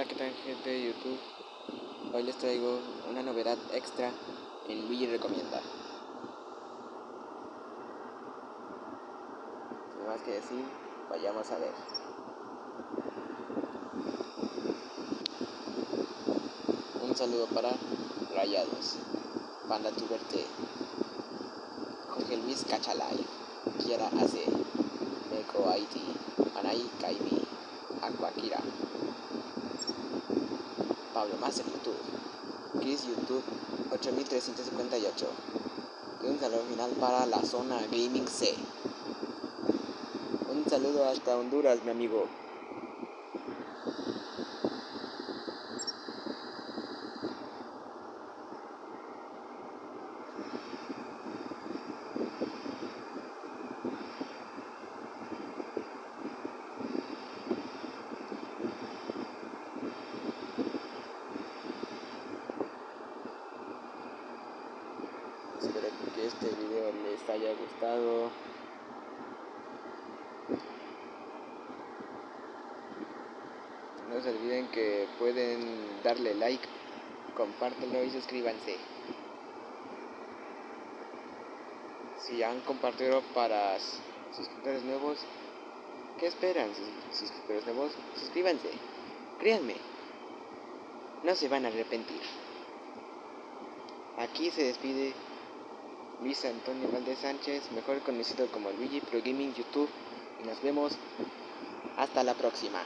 Hola, ¿qué tal gente de YouTube? Hoy les traigo una novedad extra en Luigi Recomienda. Sin más que decir, vayamos a ver. Un saludo para Rayados, Panda Tuberte, Jorge Luis Cachalay, Kiara Ace, Neko Haiti, Anai Kaibi, Aquakira. Pablo Master YouTube, Chris YouTube 8358 y un saludo final para la zona Gaming C. Un saludo hasta Honduras, mi amigo. Espero que este video les haya gustado. No se olviden que pueden darle like, compártelo y suscríbanse. Si han compartido para suscriptores nuevos, ¿qué esperan? Suscriptores nuevos, suscríbanse. Créanme, no se van a arrepentir. Aquí se despide Luis Antonio Valdez Sánchez, mejor conocido como Luigi Pro Gaming YouTube, y nos vemos hasta la próxima.